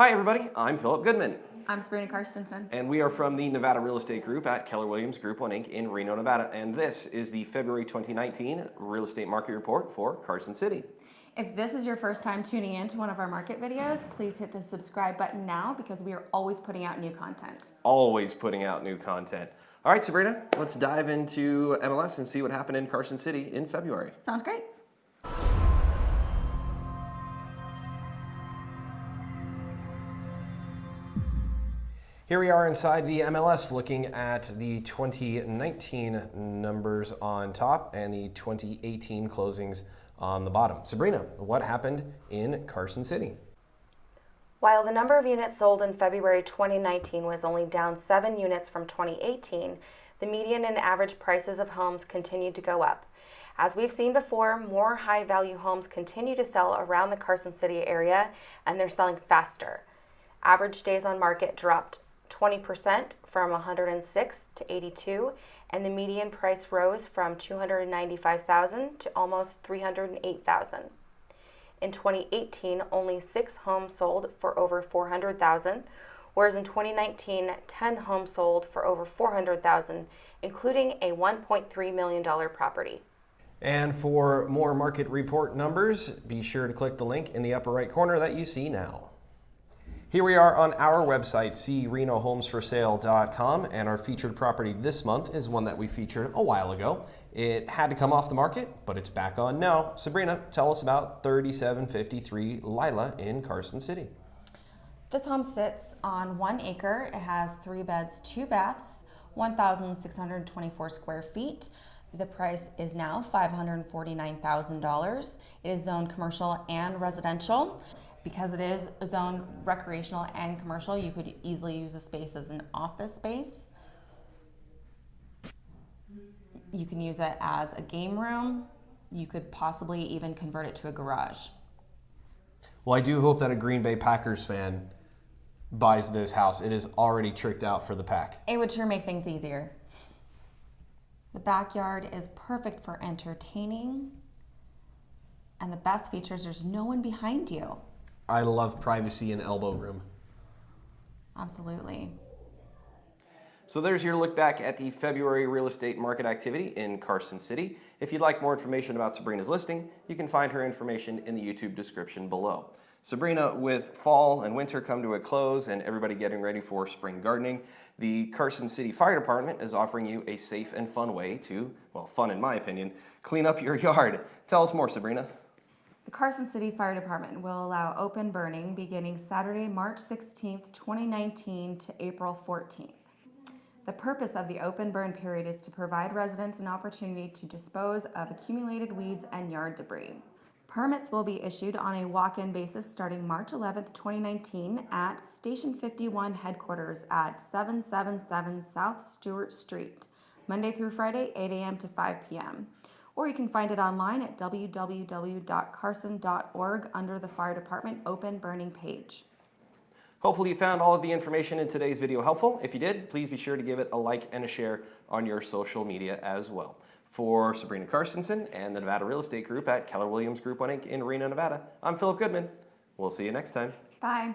Hi, everybody. I'm Philip Goodman, I'm Sabrina Karstensen. and we are from the Nevada Real Estate Group at Keller Williams Group 1 Inc. in Reno, Nevada. And this is the February 2019 Real Estate Market Report for Carson City. If this is your first time tuning in to one of our market videos, please hit the subscribe button now because we are always putting out new content. Always putting out new content. All right, Sabrina, let's dive into MLS and see what happened in Carson City in February. Sounds great. Here we are inside the MLS looking at the 2019 numbers on top and the 2018 closings on the bottom. Sabrina, what happened in Carson City? While the number of units sold in February 2019 was only down 7 units from 2018, the median and average prices of homes continued to go up. As we've seen before, more high value homes continue to sell around the Carson City area and they're selling faster. Average days on market dropped 20% from 106 to 82, and the median price rose from 295,000 to almost 308,000. In 2018, only 6 homes sold for over 400,000, whereas in 2019, 10 homes sold for over 400,000, including a 1.3 million dollar property. And for more market report numbers, be sure to click the link in the upper right corner that you see now. Here we are on our website, crenohomesforsale.com, and our featured property this month is one that we featured a while ago. It had to come off the market, but it's back on now. Sabrina, tell us about 3753 Lila in Carson City. This home sits on one acre. It has three beds, two baths, 1,624 square feet. The price is now $549,000. It is zoned commercial and residential. Because it is zoned recreational and commercial, you could easily use the space as an office space. You can use it as a game room. You could possibly even convert it to a garage. Well, I do hope that a Green Bay Packers fan buys this house. It is already tricked out for the pack. It would sure make things easier. The backyard is perfect for entertaining. And the best features, there's no one behind you. I love privacy and elbow room. Absolutely. So there's your look back at the February real estate market activity in Carson City. If you'd like more information about Sabrina's listing, you can find her information in the YouTube description below. Sabrina, with fall and winter come to a close and everybody getting ready for spring gardening, the Carson City Fire Department is offering you a safe and fun way to, well, fun in my opinion, clean up your yard. Tell us more, Sabrina. The Carson City Fire Department will allow open burning beginning Saturday, March 16, 2019 to April 14th. The purpose of the open burn period is to provide residents an opportunity to dispose of accumulated weeds and yard debris. Permits will be issued on a walk-in basis starting March 11, 2019 at Station 51 headquarters at 777 South Stewart Street, Monday through Friday, 8 a.m. to 5 p.m. Or you can find it online at www.carson.org under the Fire Department Open Burning page. Hopefully you found all of the information in today's video helpful. If you did, please be sure to give it a like and a share on your social media as well. For Sabrina Karstensen and the Nevada Real Estate Group at Keller Williams Group 1 Inc. in Reno, Nevada, I'm Philip Goodman. We'll see you next time. Bye.